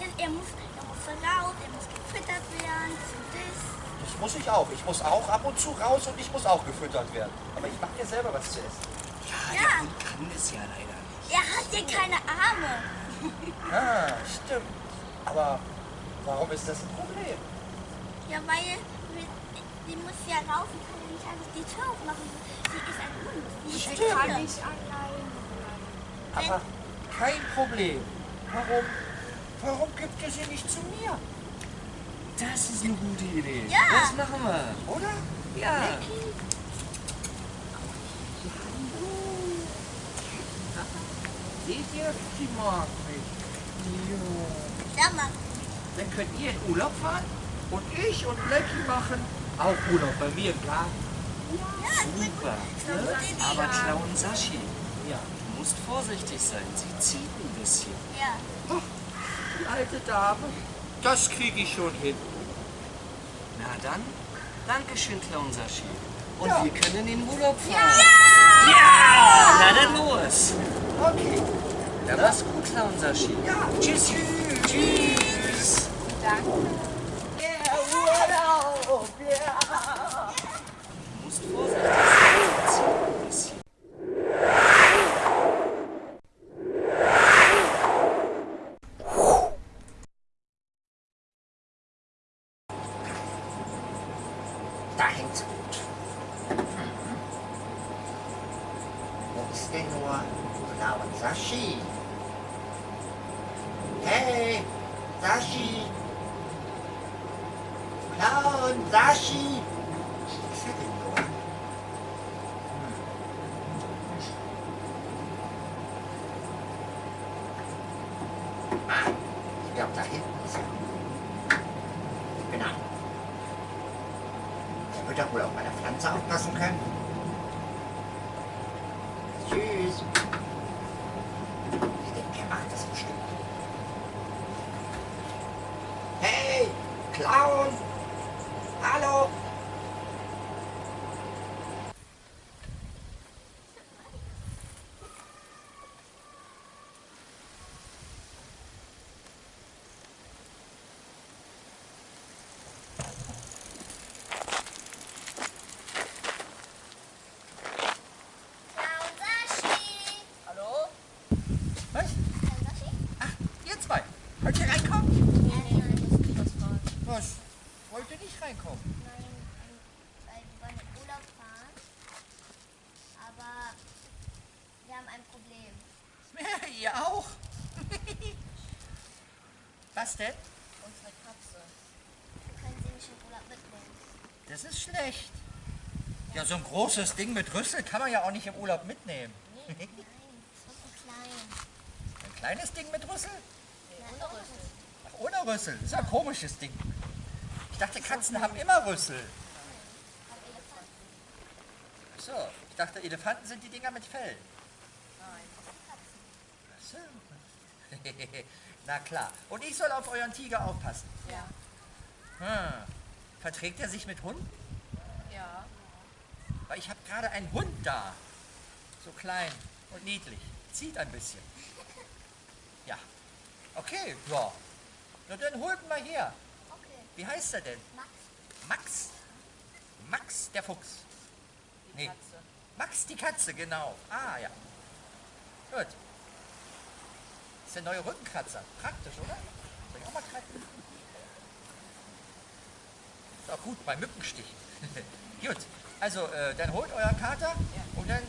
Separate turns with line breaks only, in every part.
Ja, Er muss, er muss raus, er muss gefüttert werden, das und das.
Das muss ich auch. Ich muss auch ab und zu raus und ich muss auch gefüttert werden. Aber ich mache dir selber was zu essen.
Ja,
Ja.
der Hund kann es ja leider nicht.
Er hat ja keine Arme.
Ah, stimmt. Aber warum ist das ein Problem?
Ja, weil die muss ja laufen, kann ja nicht einfach die Tür aufmachen. Sie ist ein Hund. Ein
Kann ich allein bleiben.
Aber kein Problem. Warum, warum gibt ihr sie nicht zu mir?
Das ist eine gute Idee.
Ja.
Das machen wir.
Oder?
Ja.
Seht ihr? Sie mag mich.
Sag mal,
Dann könnt ihr in Urlaub fahren und ich und Lecky machen auch Urlaub bei mir im Garten.
ja,
Super.
Idee.
Aber Clown Sashi,
Ja.
du musst vorsichtig sein. Sie zieht ein bisschen.
Ja.
Die alte Dame. Das kriege ich schon hin.
Na dann, Dankeschön, Clown Sashi. Und
Ja.
wir können in den Urlaub fahren. Ja! Na dann los.
Okay.
Dann mach's gut, Clown Sashi.
Ja.
Tschüss. Tschüss.
Danke.
Yeah, Urlaub, yeah.
Du musst vorsichtig sein. Sie zieht ein bisschen.
Da hängt's gut. Mhm. Wo ist denn nur Clown Sashi? Hey, Sashi! Clown Sashi! Wo ist er denn nur? Hm. Ah, ich glaube, da hinten ist er. Genau. Der wird doch wohl auf meine Pflanze aufpassen können. Tschüss. Ich denke, er macht das bestimmt. Hey, Clown! Hallo!
Sashi.
Hallo? Was?
Sashi?
Ach, ihr zwei. Wollt ihr reinkommen?
Ja, nein, nein, muss ich was fragen.
Was? Ihr nicht reinkommen?
Nein, weil wir wollen in Urlaub fahren. Aber wir haben ein Problem.
Ja, ihr auch? Was denn?
Unsere Katze.
Wir können sie nicht in Urlaub mitnehmen.
Das ist schlecht. Ja, so ein großes Ding mit Rüssel kann man ja auch nicht im Urlaub mitnehmen.
Nein, das ist so klein.
Ein kleines Ding mit Rüssel?
Ohne Rüssel.
Ach, ohne Rüssel. Das ist ja ein komisches Ding. Ich dachte, Katzen haben immer Rüssel.
Aber Elefanten.
Ach so, ich dachte, Elefanten sind die Dinger mit Fell. So. Na klar. Und ich soll auf euren Tiger aufpassen.
Ja.
Hm. Verträgt er sich mit Hunden?
Ja.
Weil ich habe gerade einen Hund da. So klein und niedlich. Zieht ein bisschen. Ja. Okay, ja. Na dann holt mal her. Wie heißt er denn?
Max.
Max? Max der Fuchs.
Die
Nee.
Katze.
Max die Katze, genau. Ah, ja. Gut. Das ist der neue Rückenkratzer. Praktisch, oder? Soll ich auch mal kratzen? Ist auch gut bei Mückenstichen. gut. Also, äh, dann holt euren Kater und dann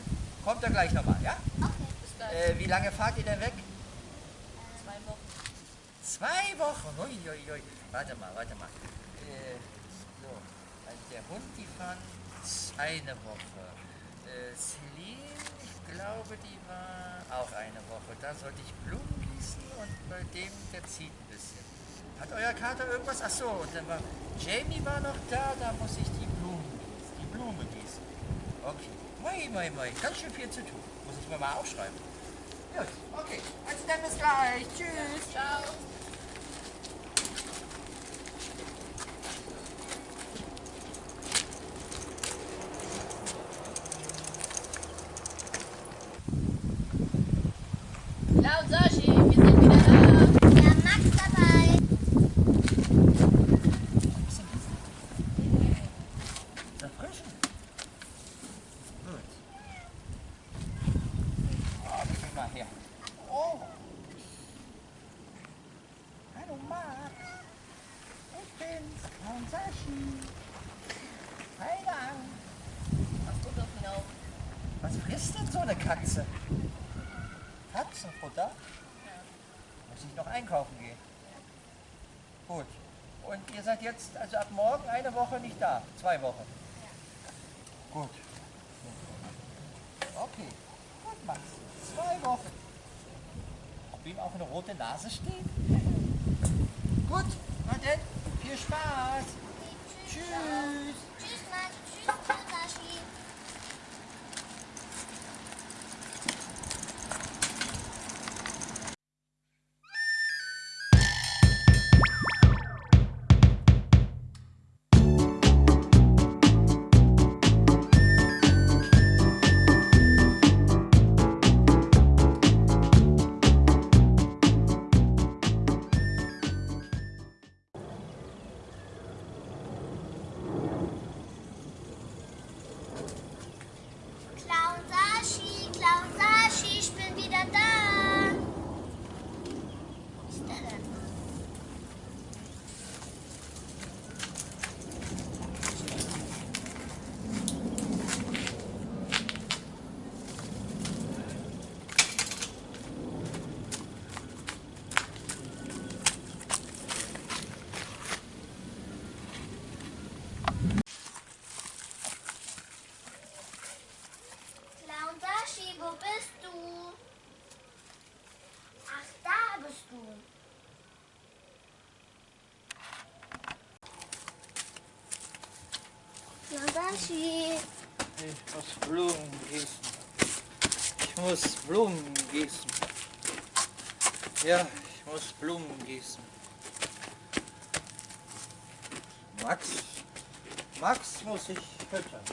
kommt er gleich nochmal, ja?
Okay.
Bis gleich.
Äh, wie lange fahrt ihr denn weg?
Zwei Wochen.
Zwei Wochen. Ui, ui, ui. Warte mal, warte mal. Äh, so, also der Hund, die fahren eine Woche. Äh, Celine, ich glaube, die war auch eine Woche. Da sollte ich Blumen gießen und bei dem, der zieht ein bisschen. Hat euer Kater irgendwas? Ach so, und dann war Jamie war noch da, da muss ich die Blumen gießen. Die Blume gießen. Okay. Moi, moi, moi. Ganz schön viel zu tun. Muss ich mir mal aufschreiben. Gut, okay. Also dann bis gleich. Tschüss.
Ciao. Clau und Sashi, wir sind wieder da.
Ja, Max dabei.
Erfrischen. Gut. Oh, gib mal her. Oh. Hallo Max. Ich Sashi. Hi da.
Ach, guck auf ihn auf.
Was frisst denn so eine Katze? Katzenfutter? Muss ich noch einkaufen gehen? Gut. Und ihr seid jetzt also ab morgen eine Woche nicht da? Zwei Wochen? Gut. Okay. Gut, Max. Zwei Wochen. Ob ihm auch eine rote Nase steht? Gut. Na denn, viel Spaß.
Tschüss.
Tschüss.
Max. Tschüss, Tschüss, Sashi. Ich
muss Blumen gießen. Ich muss Blumen gießen. Ja, ich muss Blumen gießen. Max? Max muss ich füttern.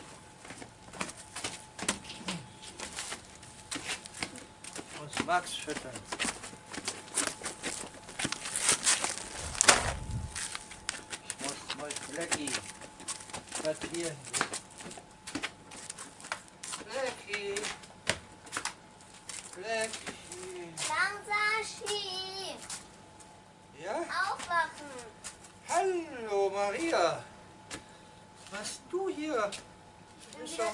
Ich muss Max füttern. Ich muss mal Blackie plattieren. Blackie. Blackie.
Clown Sashi.
Ja?
Aufwachen.
Hallo Maria. Was du hier? Du bist am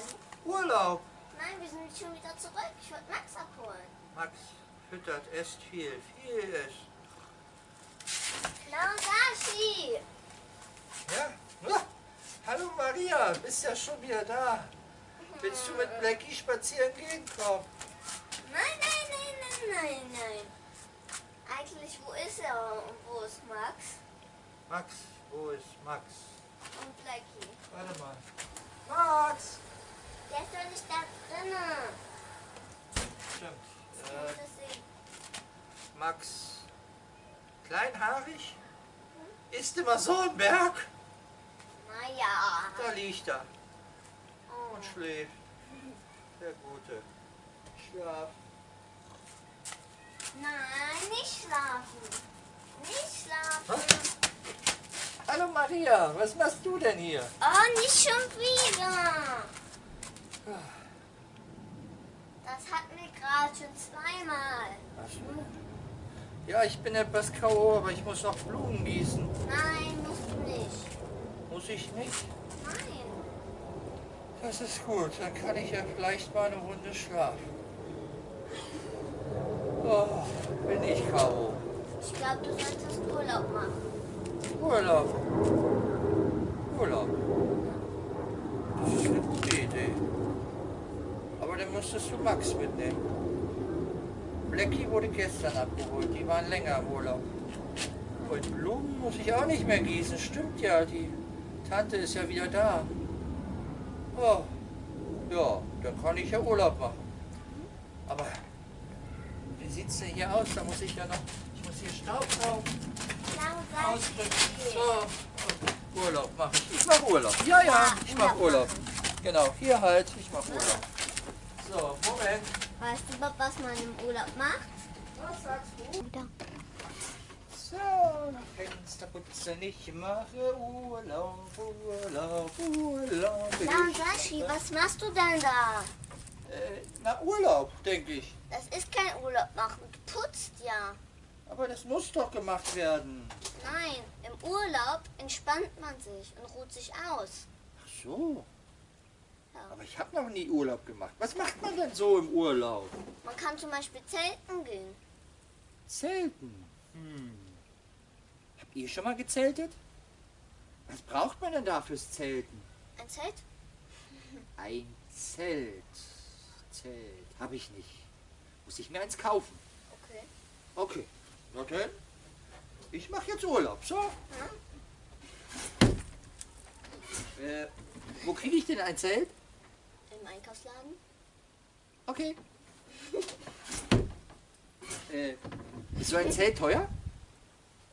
Urlaub.
Nein, wir sind schon wieder zurück. Ich wollte Max abholen.
Max füttert, esst viel, viel esst.
Clown Sashi.
Ja? Ah, hallo Maria, bist ja schon wieder da. Willst du mit Blackie spazieren gehen? Komm.
Nein, nein, nein, nein, nein, nein. Eigentlich, wo ist er und wo ist Max?
Max, wo ist Max?
Und Blackie.
Warte mal. Max!
Der ist doch nicht da drinnen.
Stimmt. Äh,
das sehen.
Max, kleinhaarig, ist immer so ein Berg.
Naja.
Da liegt er
Oh.
und schläft. Der Gute. Schlaf.
Nein, nicht schlafen. Nicht schlafen.
Hallo Maria, was machst du denn hier?
Oh, nicht schon wieder. Das hatten wir gerade schon zweimal.
Ach so. Ja, ich bin etwas K.O., aber ich muss noch Blumen gießen.
Nein, musst du.
Muss ich nicht?
Nein.
Das ist gut, dann kann ich ja vielleicht mal eine Runde schlafen. Oh, bin ich K.O.
Ich glaube, du solltest Urlaub machen.
Urlaub. Urlaub. Das ist eine gute Idee. Aber dann müsstest du Max mitnehmen. Blackie wurde gestern abgeholt, die waren länger im Urlaub. Und Blumen muss ich auch nicht mehr gießen, stimmt ja, die Tante ist ja wieder da. Oh, Ja, dann kann ich ja Urlaub machen. Aber wie sieht es denn hier aus? Da muss ich ja noch, ich muss hier Staub saugen,
Klausashi.
ausdrücken. So, und Urlaub mache ich. Ich mache Urlaub. Ja, ja, ich mache Urlaub. Genau, hier halt, ich mache Urlaub. So, Moment.
Weißt du, Bob, was man im Urlaub macht?
Was sagst du? So, Fenster putzen, ich mache Urlaub, Urlaub, Urlaub.
Klausashi, was machst du denn da?
Äh, na, Urlaub, denke ich.
Das ist kein Urlaub machen. Du putzt ja.
Aber das muss doch gemacht werden.
Nein, im Urlaub entspannt man sich und ruht sich aus.
Ach so.
Ja.
Aber ich habe noch nie Urlaub gemacht. Was macht man denn so im Urlaub?
Man kann zum Beispiel zelten gehen.
Zelten. Hm. Habt ihr schon mal gezeltet? Was braucht man denn da fürs Zelten?
Ein Zelt?
Ein Zelt. Zelt. Habe ich nicht. Muss ich mir eins kaufen.
Okay.
Okay. Na denn? Ich mache jetzt Urlaub. So. Äh, wo kriege ich denn ein Zelt?
Im Einkaufsladen?
Okay. äh, ist so ein Zelt teuer?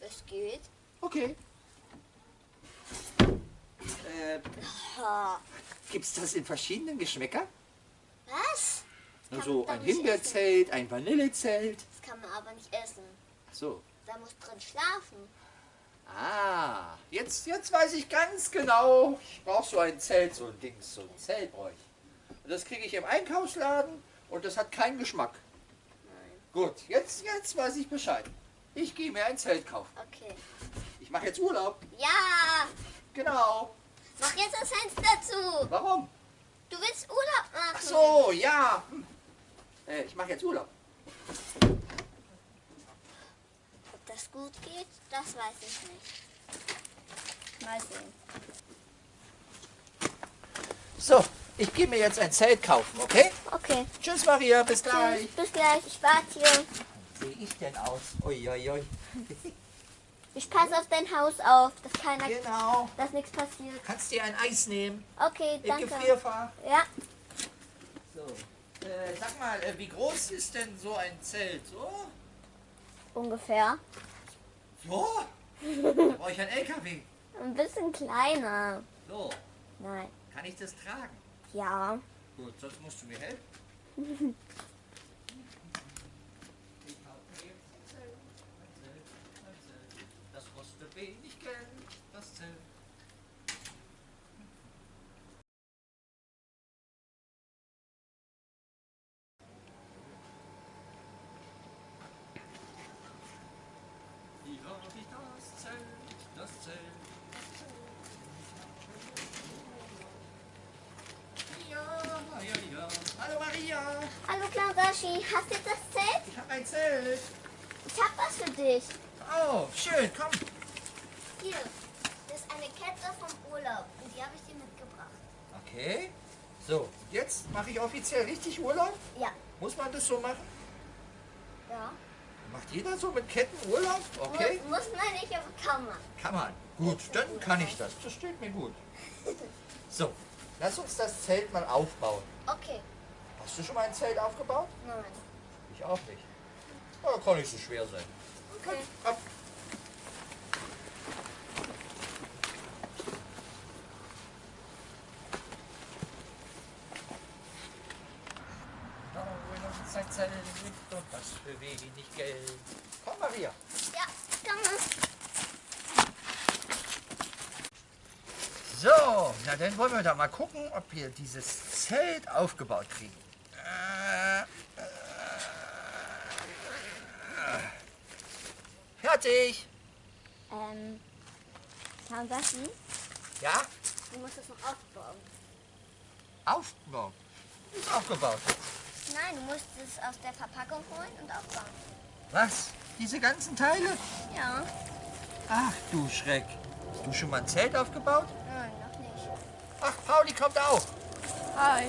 Es geht.
Okay. Äh,
Ha.
gibt's das in verschiedenen Geschmäcker?
Was?
Also ein Himbeerzelt, ein Vanillezelt.
Das kann man aber nicht essen.
Ach so.
Da muss drin schlafen.
Ah, jetzt, jetzt weiß ich ganz genau. Ich brauche so ein Zelt, so ein Ding, so ein Zelt brauche ich. Und das kriege ich im Einkaufsladen und das hat keinen Geschmack.
Nein.
Gut, jetzt, jetzt weiß ich Bescheid. Ich gehe mir ein Zelt kaufen.
Okay.
Ich mache jetzt Urlaub.
Ja!
Genau.
Mach jetzt das Fenster zu.
Warum?
Du willst Urlaub machen.
Ach so, ja. Hm. Äh, ich mache jetzt Urlaub.
Ob das gut geht, das weiß ich nicht. Mal sehen.
So, ich gehe mir jetzt ein Zelt kaufen, okay?
Okay.
Tschüss Maria, bis gleich.
Tschüss, bis gleich. Ich warte hier.
Sehe ich denn aus? Uiuiui.
Ich passe auf dein Haus auf, dass keiner,
Genau.
dass nichts passiert.
Kannst dir ein Eis nehmen
Okay,
im
danke.
Gefrierfach.
Ja,
So. Äh, sag mal, äh, wie groß ist denn so ein Zelt? So?
ungefähr.
So? Da brauche ich ein LKW.
Ein bisschen kleiner.
So,
Nein.
kann ich das tragen?
Ja.
Gut, sonst musst du mir helfen. Ich kaufe mir jetzt ein Zelt, ein Zelt, ein Zelt. Das kostet wenig Geld, das Zelt. Hier habe ich das Zelt, das Zelt. Ja, ja, ja. Hallo Maria,
Hallo Klausashi, hast du jetzt das Zelt?
ich habe ein Zelt.
Ich hab was für dich.
Oh, schön, komm.
Hier, das ist eine Kette vom Urlaub und die habe ich dir mitgebracht.
Okay. So, jetzt mache ich offiziell richtig Urlaub.
Ja.
Muss man das so machen?
Ja.
Macht jeder so mit Ketten Urlaub? Okay.
Muss, muss man nicht, aber kann man.
Kann man. Gut, dann kann ich das. Das steht mir gut. So, lass uns das Zelt mal aufbauen.
Okay.
Hast du schon mal ein Zelt aufgebaut?
Nein.
Ich auch nicht. Aber kann nicht so schwer sein.
Okay.
Komm. Und das für wenig Geld. Komm, Maria.
Ja, man.
So, na dann wollen wir da mal gucken, ob wir dieses Zelt aufgebaut kriegen. Äh, äh, Fertig.
Ähm, Klausashi,
Ja,
du musst es noch aufbauen.
aufgebaut. Ist aufgebaut.
Nein, du musst es aus der Verpackung holen und aufbauen.
Was? Diese ganzen Teile?
Ja.
Ach du Schreck. Hast du schon mal ein Zelt aufgebaut?
Nein, noch nicht.
Ach, Pauli kommt auch.
Hi.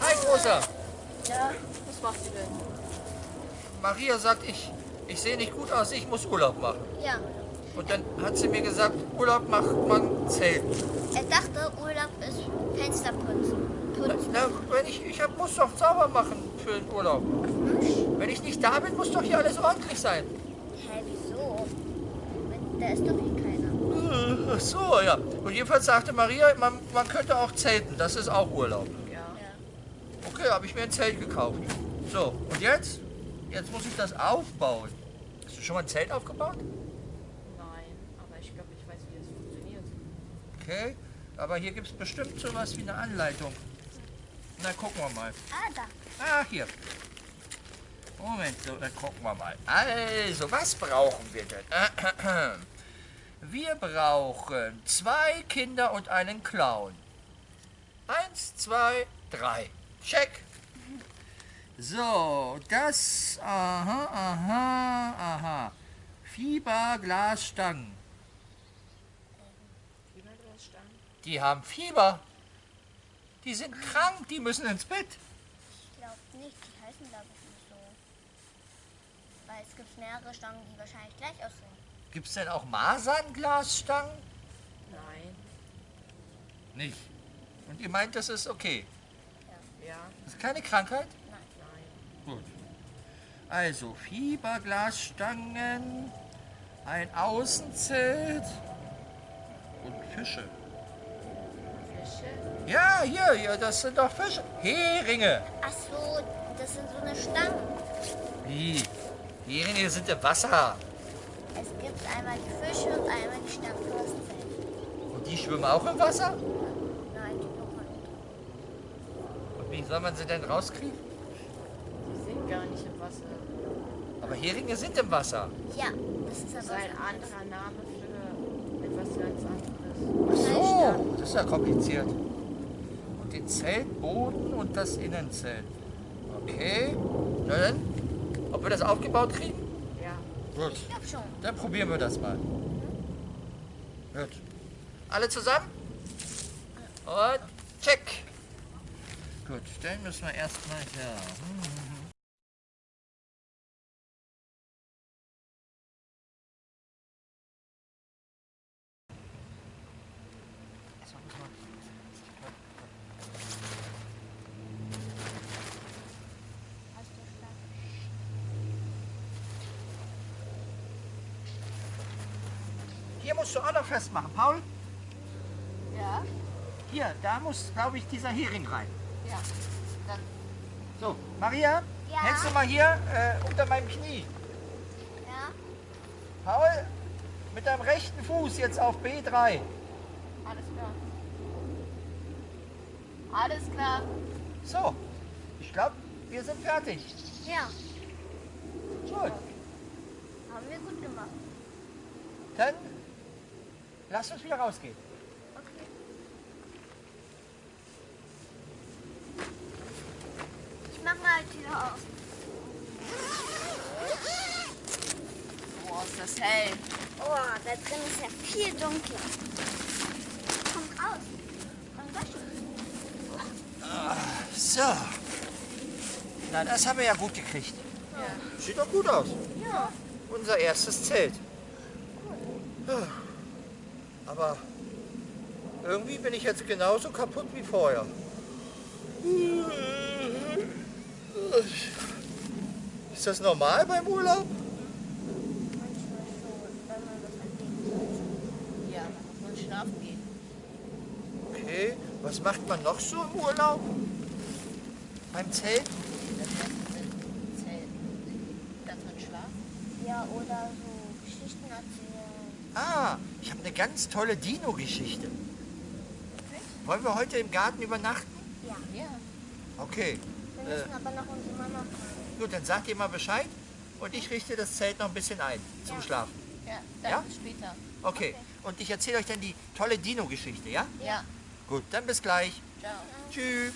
Hi, Großer.
Ja, was macht ihr denn?
Maria sagt, ich, ich sehe nicht gut aus, ich muss Urlaub machen.
Ja.
Und dann hat sie mir gesagt, Urlaub macht man Zelt.
Er dachte, Urlaub ist Fensterputzen. putzen.
Na, wenn ich, ich hab, muss doch sauber machen für den Urlaub. Wenn ich nicht da bin, muss doch hier alles ordentlich sein.
Hä, wieso? Da ist doch hier keiner.
Äh, Ach so, ja. Und jedenfalls sagte Maria, man, man könnte auch zelten. Das ist auch Urlaub.
Ja.
Okay, habe ich mir ein Zelt gekauft. So, und jetzt? Jetzt muss ich das aufbauen. Hast du schon mal ein Zelt aufgebaut?
Nein, aber ich glaube, ich weiß, wie das funktioniert.
Okay, aber hier gibt es bestimmt sowas wie eine Anleitung. Na, gucken wir mal.
Ah, da.
Ah, hier. Moment, so, dann gucken wir mal. Also, was brauchen wir denn? Wir brauchen zwei Kinder und einen Clown. Eins, zwei, drei. Check. So, das, aha, aha, aha. Fieberglasstangen.
Fieberglasstangen?
Die haben Fieber. Die sind krank, die müssen ins Bett.
Ich glaube nicht, die heißen glaube ich nicht so. Weil es gibt mehrere Stangen, die wahrscheinlich gleich aussehen.
Gibt es denn auch Masernglasstangen?
Nein.
Nicht. Und ihr meint, das ist okay?
Ja.
Das ist keine Krankheit? Also, Fieberglasstangen, ein Außenzelt und Fische.
Fische?
Ja, hier, hier, das sind doch Fische. Heringe.
Ach so, das sind so eine Stangen.
Wie? Heringe sind im Wasser.
Es gibt einmal die Fische und einmal die Stangen.
Und die schwimmen auch im Wasser?
Nein, die man nicht.
Und wie soll man sie denn rauskriegen?
Die sind gar nicht im Wasser.
Aber Heringe sind im Wasser.
Ja, das ist
Das ist
aber
ein anderer Name für etwas ganz anderes.
Ach so, das ist ja kompliziert. Und den Zeltboden und das Innenzelt. Okay, na dann, ob wir das aufgebaut kriegen?
Ja.
Gut,
Ich glaube schon.
dann probieren wir das mal. Gut. Alle zusammen? Und check. Gut, dann müssen wir erstmal hier. Hier musst du auch noch festmachen, Paul.
Ja?
Hier, da muss, glaube ich, dieser Hering rein.
Ja. Dann
So, Maria,
Ja?
hältst du mal hier äh, unter meinem Knie.
Ja?
Paul, mit deinem rechten Fuß jetzt auf B3.
alles klar. Alles klar.
So, ich glaube, wir sind fertig.
Ja,
Gut,
haben wir gut gemacht.
dann lass uns wieder rausgehen.
Okay. Ich mach mal die Tür auf.
Boah, ist das hell.
Oh, da drin ist ja viel dunkler. Komm raus. Komm gleich.
So. Na, das haben wir ja gut gekriegt.
Ja.
Sieht doch gut aus.
Ja.
Unser erstes Zelt. Aber irgendwie bin ich jetzt genauso kaputt wie vorher. Ist das normal beim Urlaub?
Manchmal schon, wenn man das erlebt.
Ja, dann muss man schlafen gehen.
Okay, was macht man noch so im Urlaub? Beim Zelt?
Das erste Zelt. Dass man schlafen.
Ja, oder so Geschichten erzählen.
Ah, ich habe eine ganz tolle Dino-Geschichte. Wollen wir heute im Garten übernachten?
Ja.
Ja.
Okay,
Wir müssen aber noch unsere Mama fragen.
gut, dann sagt ihr mal Bescheid und ich richte das Zelt noch ein bisschen ein zum
Ja.
Schlafen.
Ja, dann
Ja?
später.
Okay, und ich erzähle euch dann die tolle Dino-Geschichte, ja?
Ja.
Gut, dann bis gleich.
Ciao.
Tschüss.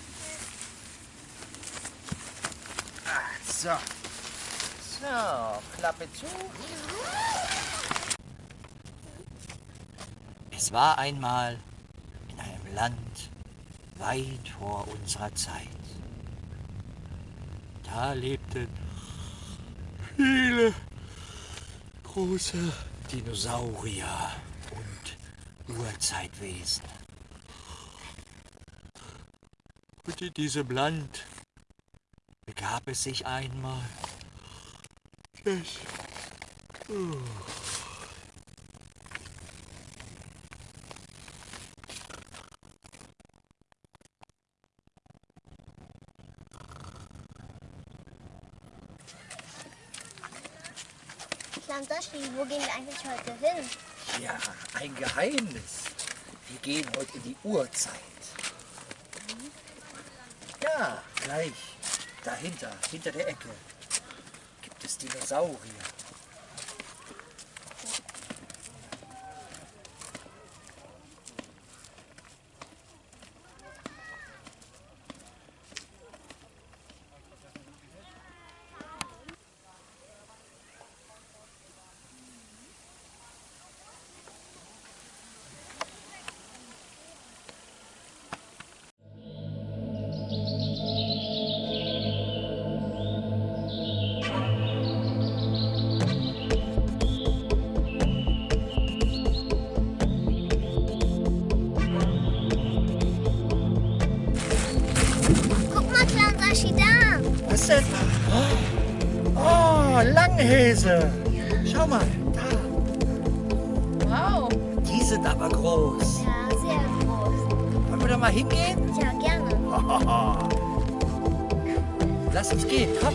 Ah, So. So, Klappe zu. Es war einmal in einem Land weit vor unserer Zeit. Da lebten viele große Dinosaurier und Urzeitwesen.
Und in diesem Land begab es sich einmal, dass... Oh.
Sashi, wo gehen wir eigentlich heute hin?
Ja, ein Geheimnis. Wir gehen heute in die Urzeit. Ja, gleich. Dahinter, hinter der Ecke, gibt es Dinosaurier. Langhäse. Schau mal, da.
Wow.
Die sind aber groß.
Ja, sehr groß.
Wollen wir da mal hingehen?
Ja, gerne.
Lass uns gehen, komm.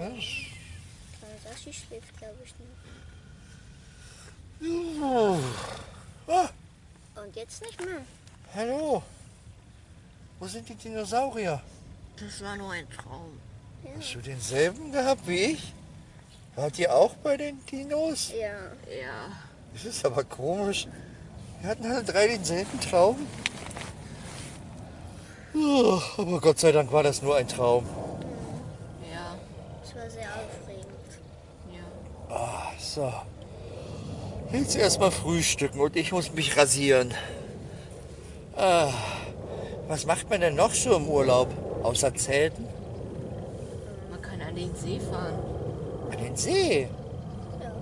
Eher.
Clown Sashi schläft, glaube ich, noch.
Ah,
Und jetzt nicht mehr.
hallo. Wo sind die Dinosaurier?
Das war nur ein Traum.
Hast du denselben gehabt wie ich? Wart ihr auch bei den Dinos?
Ja.
Ja.
Das ist aber komisch. Wir hatten alle drei denselben Traum. Oh, aber Gott sei Dank war das nur ein Traum.
Ja.
Es war sehr aufregend.
Ja.
Ah, so. Jetzt erstmal frühstücken und ich muss mich rasieren. Ah, was macht man denn noch so im Urlaub? Außer Zelten?
Man kann an den See fahren.
An den See.
Ja.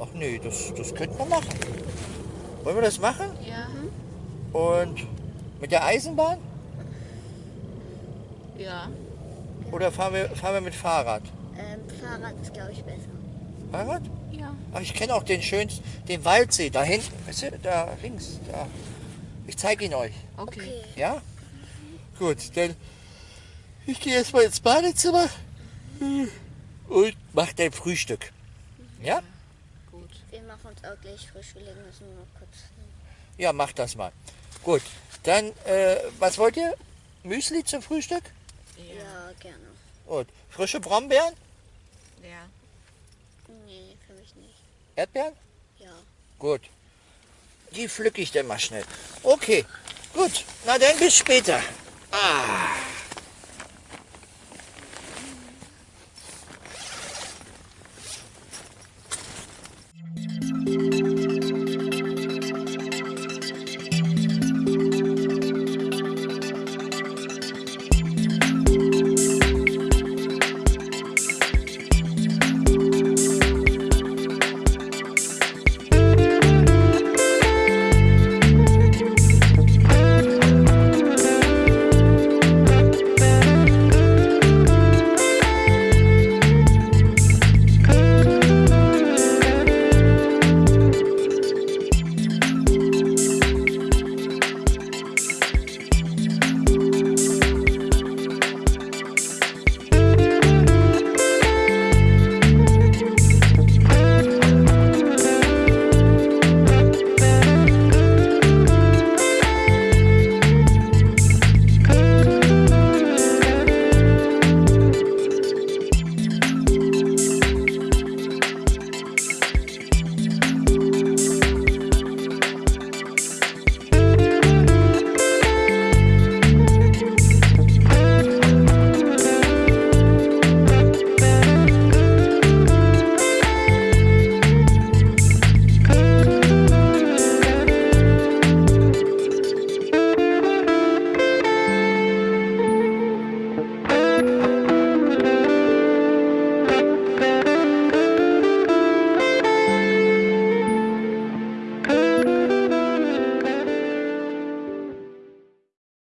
Ach nee, das, das könnten wir machen. Wollen wir das machen?
Ja.
Und mit der Eisenbahn?
Ja.
Oder fahren wir, fahren wir mit Fahrrad?
Ähm, Fahrrad ist, glaube ich, besser.
Fahrrad?
Ja.
Ich kenne auch den schönsten, den Waldsee, da hinten. Weißt du, da links. Da. Ich zeige ihn euch.
Okay.
Ja? Gut, dann ich gehe erstmal ins Badezimmer und mach dein Frühstück. Ja?
Gut.
Wir machen uns auch gleich frisch. Wir legen uns nur noch kurz.
Ja, mach das mal. Gut, dann, äh, was wollt ihr? Müsli zum Frühstück?
Ja, gerne.
Und frische Brombeeren?
Ja.
Nee, für mich nicht.
Erdbeeren?
Ja.
Gut. Die pflücke ich dann mal schnell. Okay, gut. Na dann bis später. Ah.